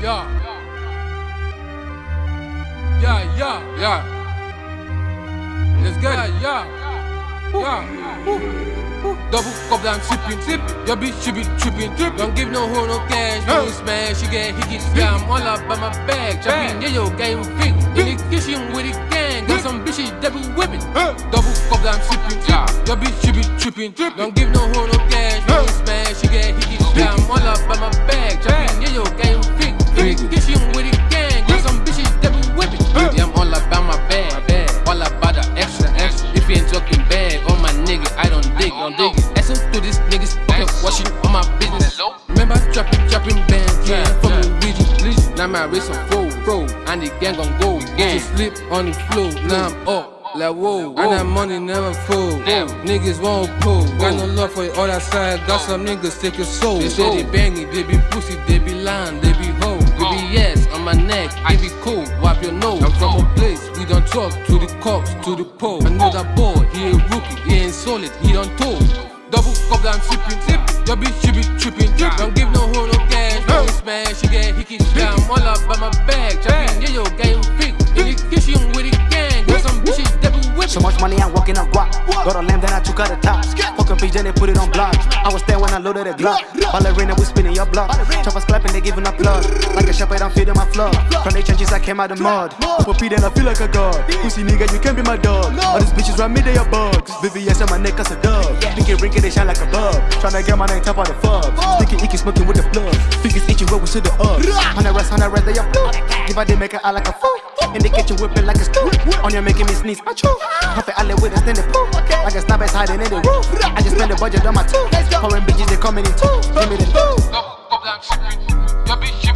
Yeah. Yeah, yeah, yeah. Let's get it, yeah. Yeah. Double cup I'm sipping, sipping. Your bitch she be tripping, tripping. Don't give no hoe no cash, no smash. She get hickey, yeah. I'm all up by my bag. Chopping, yeah, yo, game fit. In the kitchen with the gang, got some bitches that be whipping. Double cup I'm sipping, sipping. Your bitch she be tripping, tripping. Don't give no hoe no cash, no smash. She get hickey, yeah. I'm all up by my bag. Chopping, yeah, yo, game don't dig, it. Listen to this niggas fucking watching on my business. Remember I trapping, trapping bands, yeah, from the region, region. Now my wrist on full, bro, and the gang gon' go again. Just slip on the floor, now I'm up. Like whoa, and that money never full. Niggas won't pull. Got no love for all that side. Got oh. some niggas take your soul. They say they banging, they be pussy, they be lying, they be hoe. They be oh. yes on my neck, I be cool. Wipe your nose. I'm from a place talk to the cops, to the pole. I know that boy, he a rookie, he ain't solid, he don't told. Double cup that I'm sipping, sipping. Your bitch she be tripping, Don't give no hoe no cash, no smash. She get hickey, yeah. I'm all up by my bag, chopping, yeah yo, game fit. In the kitchen with the gang, got some bitches that be whipping. So much money, I'm walking on guap. Got a lamb, then I took out the top. Fuck a bitch, then they put it on block. I was there when I loaded the Glock. Ballerina, we spinning your block. Choppers clapping, they giving applause. Like a shepherd, I'm feeding my flock. From the trenches, I came out the mud. For P, then I feel like a god. Pussy nigga, you can't be my dog. All these bitches around me, they are bugs. VVS on my neck, as a dub. Pinky rinky, they shine like a bug. Tryna get my name top out the fubs. Sticky icky, smoking with the plug. Fingers itching, where we to the up. Hundred rest, hundred rest, they are full. If I didn't make it out like a fool. In the kitchen whipping like a true. On you making me sneeze. I chew. Huff it, with a standing pool. Like a snap is hiding in the roof. I just spend the budget on my two. Foreign bitches, they coming in two. Give me the two. Go, go, black, your bitch.